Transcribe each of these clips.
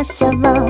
impossible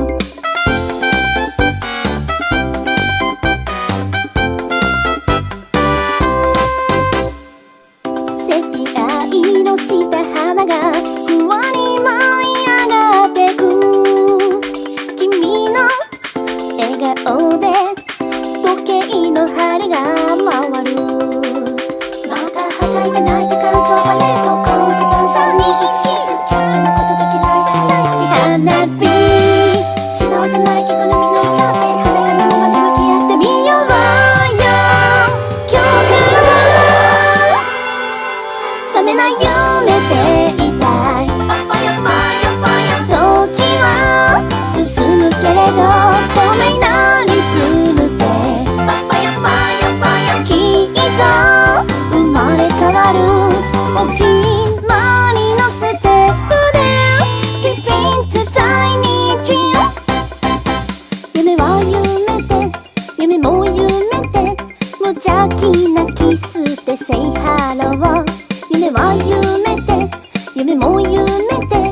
スて Say hello 夢は夢で夢も夢で。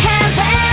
hand